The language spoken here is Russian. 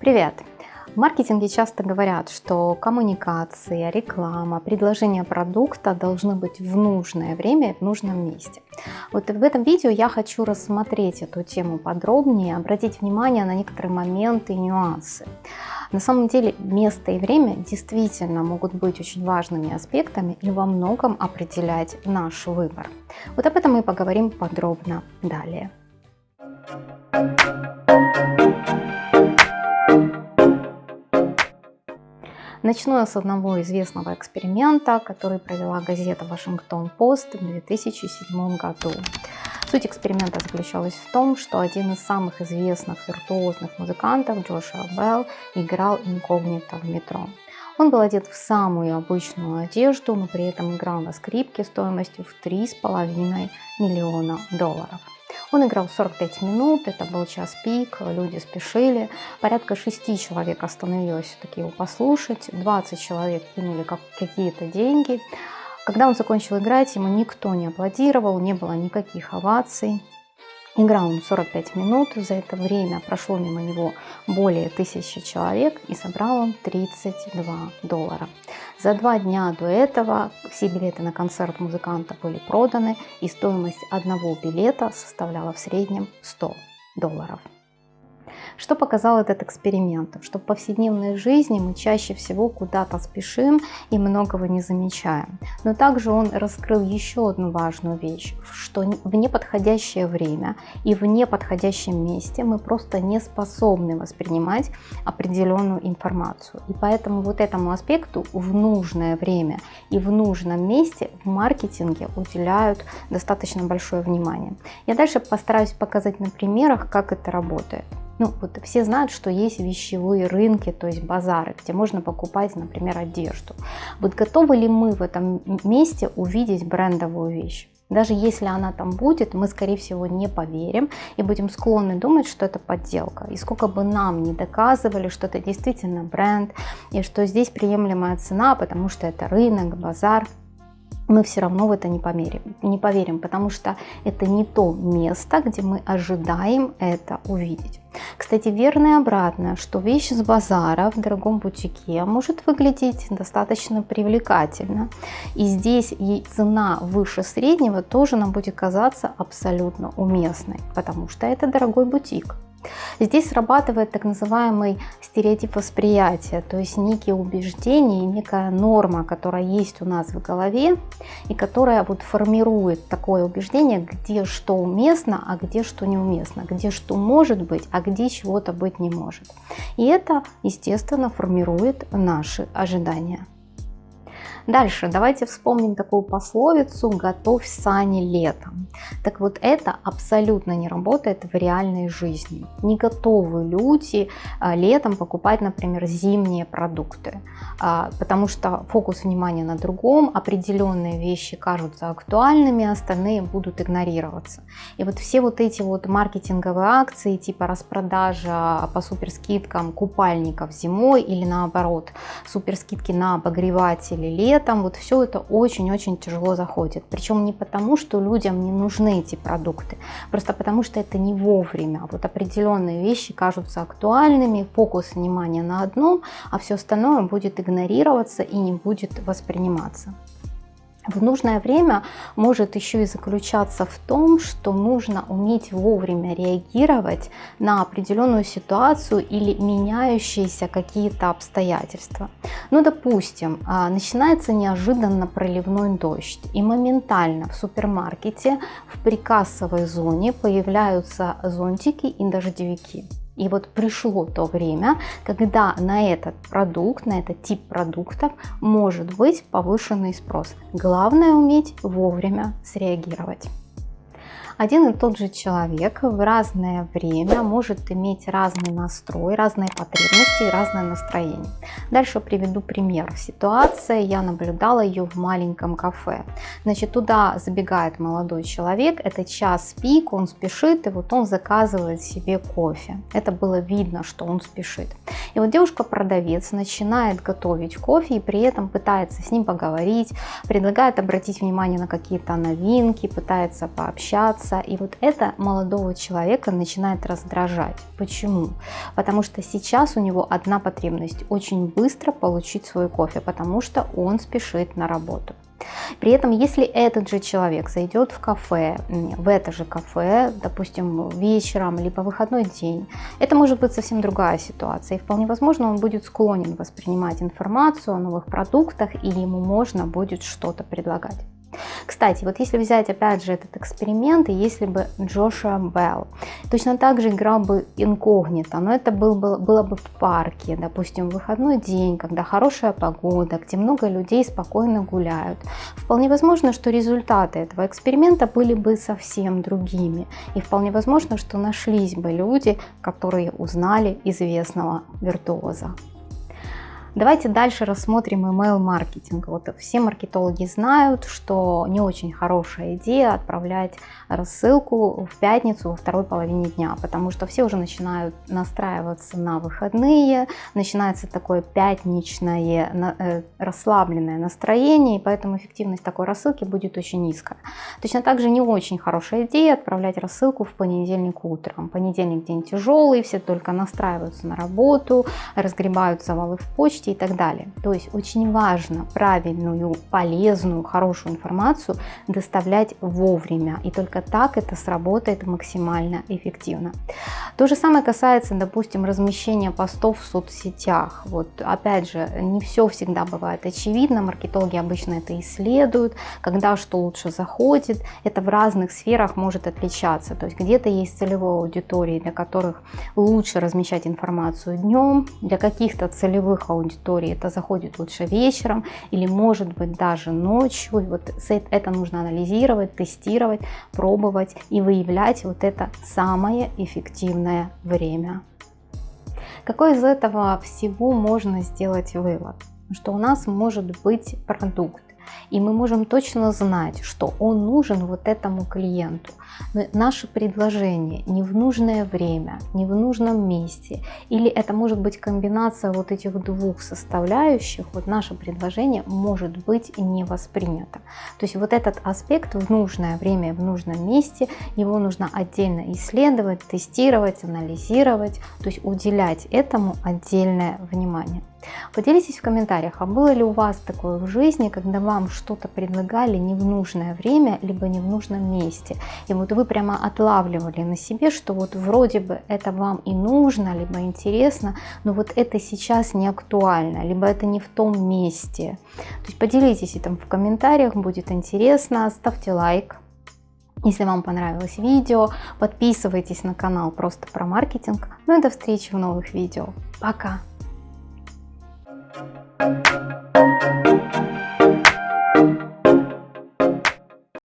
Привет! В маркетинге часто говорят, что коммуникация, реклама, предложение продукта должны быть в нужное время в нужном месте. Вот в этом видео я хочу рассмотреть эту тему подробнее, обратить внимание на некоторые моменты и нюансы. На самом деле место и время действительно могут быть очень важными аспектами и во многом определять наш выбор. Вот об этом мы поговорим подробно далее. Начну я с одного известного эксперимента, который провела газета «Вашингтон-Пост» в 2007 году. Суть эксперимента заключалась в том, что один из самых известных виртуозных музыкантов, Джошуа Белл, играл инкогнито в метро. Он был одет в самую обычную одежду, но при этом играл на скрипке стоимостью в 3,5 миллиона долларов. Он играл 45 минут, это был час пик, люди спешили. Порядка 6 человек остановилось все-таки его послушать, 20 человек кинули какие-то деньги. Когда он закончил играть, ему никто не аплодировал, не было никаких оваций. Играл он 45 минут, за это время прошло мимо него более тысячи человек и собрал он 32 доллара. За два дня до этого все билеты на концерт музыканта были проданы и стоимость одного билета составляла в среднем 100 долларов. Что показал этот эксперимент? Что в повседневной жизни мы чаще всего куда-то спешим и многого не замечаем. Но также он раскрыл еще одну важную вещь, что в неподходящее время и в неподходящем месте мы просто не способны воспринимать определенную информацию. И поэтому вот этому аспекту в нужное время и в нужном месте в маркетинге уделяют достаточно большое внимание. Я дальше постараюсь показать на примерах, как это работает. Ну, вот все знают, что есть вещевые рынки, то есть базары, где можно покупать, например, одежду. Вот готовы ли мы в этом месте увидеть брендовую вещь? Даже если она там будет, мы, скорее всего, не поверим и будем склонны думать, что это подделка. И сколько бы нам не доказывали, что это действительно бренд, и что здесь приемлемая цена, потому что это рынок, базар, мы все равно в это не поверим, не поверим, потому что это не то место, где мы ожидаем это увидеть. Кстати, верно и обратно, что вещь с базара в дорогом бутике может выглядеть достаточно привлекательно. И здесь ей цена выше среднего тоже нам будет казаться абсолютно уместной, потому что это дорогой бутик. Здесь срабатывает так называемый стереотип восприятия, то есть некие убеждения, некая норма, которая есть у нас в голове и которая вот формирует такое убеждение, где что уместно, а где что неуместно, где что может быть, а где чего-то быть не может. И это, естественно, формирует наши ожидания. Дальше давайте вспомним такую пословицу «готовь сани летом». Так вот это абсолютно не работает в реальной жизни. Не готовы люди а, летом покупать, например, зимние продукты, а, потому что фокус внимания на другом, определенные вещи кажутся актуальными, остальные будут игнорироваться. И вот все вот эти вот маркетинговые акции типа распродажа по суперскидкам купальников зимой или наоборот суперскидки на обогреватели летом, летом вот все это очень-очень тяжело заходит. Причем не потому, что людям не нужны эти продукты, просто потому что это не вовремя. Вот определенные вещи кажутся актуальными, фокус внимания на одном, а все остальное будет игнорироваться и не будет восприниматься в нужное время может еще и заключаться в том, что нужно уметь вовремя реагировать на определенную ситуацию или меняющиеся какие-то обстоятельства. Ну, допустим, а, начинается неожиданно проливной дождь, и моментально в супермаркете в прикассовой зоне появляются зонтики и дождевики. И вот пришло то время, когда на этот продукт, на этот тип продуктов может быть повышенный спрос. Главное уметь вовремя среагировать один и тот же человек в разное время может иметь разный настрой, разные потребности и разное настроение. Дальше приведу пример. Ситуация, я наблюдала ее в маленьком кафе. Значит, туда забегает молодой человек, это час пик, он спешит, и вот он заказывает себе кофе. Это было видно, что он спешит. И вот девушка-продавец начинает готовить кофе и при этом пытается с ним поговорить, предлагает обратить внимание на какие-то новинки, пытается пообщаться, меняется, и вот это молодого человека начинает раздражать. Почему? Потому что сейчас у него одна потребность – очень быстро получить свой кофе, потому что он спешит на работу. При этом, если этот же человек зайдет в кафе, в это же кафе, допустим, вечером, либо выходной день, это может быть совсем другая ситуация. И вполне возможно, он будет склонен воспринимать информацию о новых продуктах, или ему можно будет что-то предлагать. Кстати, вот если взять опять же этот эксперимент, и если бы Джошуа Белл точно так же играл бы инкогнито, но это был, было, было бы в парке, допустим, в выходной день, когда хорошая погода, где много людей спокойно гуляют, вполне возможно, что результаты этого эксперимента были бы совсем другими. И вполне возможно, что нашлись бы люди, которые узнали известного виртуоза. Давайте дальше рассмотрим email маркетинг. Вот все маркетологи знают, что не очень хорошая идея отправлять рассылку в пятницу во второй половине дня, потому что все уже начинают настраиваться на выходные, начинается такое пятничное э, расслабленное настроение, и поэтому эффективность такой рассылки будет очень низкая. Точно так же не очень хорошая идея отправлять рассылку в понедельник утром. Понедельник день тяжелый, все только настраиваются на работу, разгребают завалы в почте, и так далее. То есть очень важно правильную, полезную, хорошую информацию доставлять вовремя. И только так это сработает максимально эффективно. То же самое касается, допустим, размещения постов в соцсетях. Вот опять же, не все всегда бывает очевидно. Маркетологи обычно это исследуют, когда что лучше заходит. Это в разных сферах может отличаться. То есть где-то есть целевая аудитория, для которых лучше размещать информацию днем, для каких-то целевых аудиторий аудитории это заходит лучше вечером или может быть даже ночью. И вот это нужно анализировать, тестировать, пробовать и выявлять вот это самое эффективное время. Какой из этого всего можно сделать вывод? Что у нас может быть продукт, и мы можем точно знать, что он нужен вот этому клиенту. Но наше предложение не в нужное время, не в нужном месте, или это может быть комбинация вот этих двух составляющих, вот наше предложение может быть не воспринято. То есть вот этот аспект в нужное время, в нужном месте, его нужно отдельно исследовать, тестировать, анализировать, то есть уделять этому отдельное внимание. Поделитесь в комментариях, а было ли у вас такое в жизни, когда вам что-то предлагали не в нужное время, либо не в нужном месте. И вот вы прямо отлавливали на себе, что вот вроде бы это вам и нужно, либо интересно, но вот это сейчас не актуально, либо это не в том месте. То есть поделитесь этим в комментариях, будет интересно, ставьте лайк. Если вам понравилось видео, подписывайтесь на канал просто про маркетинг. Ну и до встречи в новых видео. Пока! Thank you.